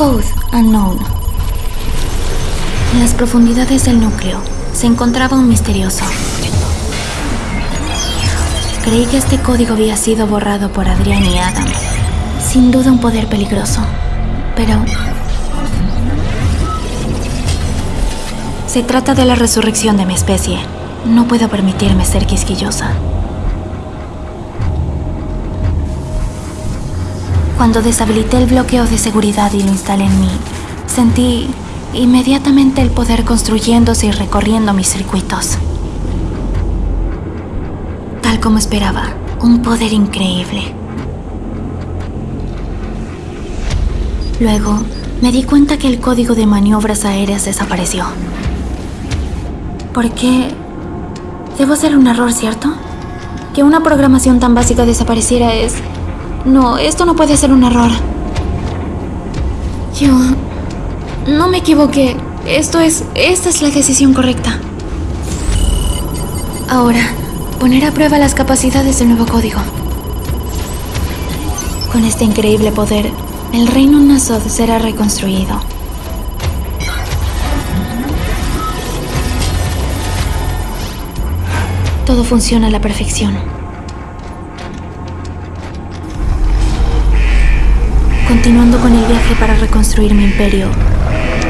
Code Unknown. En las profundidades del núcleo se encontraba un misterioso. Creí que este código había sido borrado por Adrián y Adam. Sin duda un poder peligroso. Pero... Se trata de la resurrección de mi especie. No puedo permitirme ser quisquillosa. Cuando deshabilité el bloqueo de seguridad y lo instalé en mí, sentí inmediatamente el poder construyéndose y recorriendo mis circuitos. Tal como esperaba, un poder increíble. Luego, me di cuenta que el código de maniobras aéreas desapareció. ¿Por qué? Debo ser un error, ¿cierto? Que una programación tan básica desapareciera es... No, esto no puede ser un error. Yo... No me equivoqué. Esto es... Esta es la decisión correcta. Ahora, poner a prueba las capacidades del nuevo código. Con este increíble poder, el reino Nasod será reconstruido. Todo funciona a la perfección. Continuando con el viaje para reconstruir mi imperio,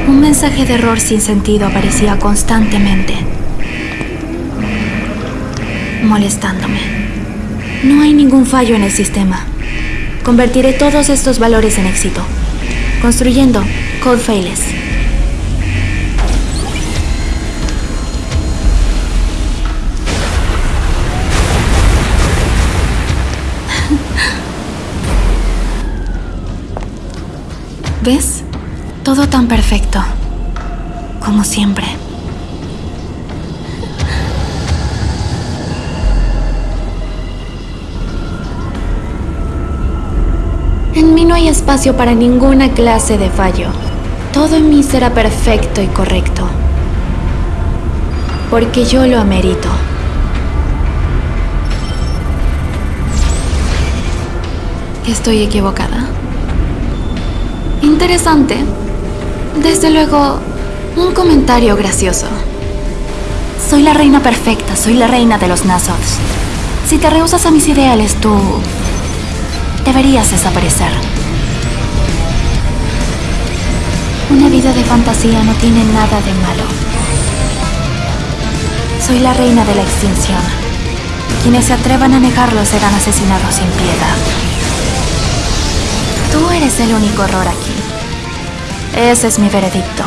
un mensaje de error sin sentido aparecía constantemente, molestándome. No hay ningún fallo en el sistema. Convertiré todos estos valores en éxito, construyendo Code Failess. ¿Ves? Todo tan perfecto. Como siempre. En mí no hay espacio para ninguna clase de fallo. Todo en mí será perfecto y correcto. Porque yo lo amerito. ¿Estoy equivocada? Interesante. Desde luego, un comentario gracioso. Soy la reina perfecta, soy la reina de los Nasoths. Si te rehusas a mis ideales, tú... deberías desaparecer. Una vida de fantasía no tiene nada de malo. Soy la reina de la extinción. Quienes se atrevan a negarlo serán asesinados sin piedad. Tú eres el único error aquí. Ese es mi veredicto.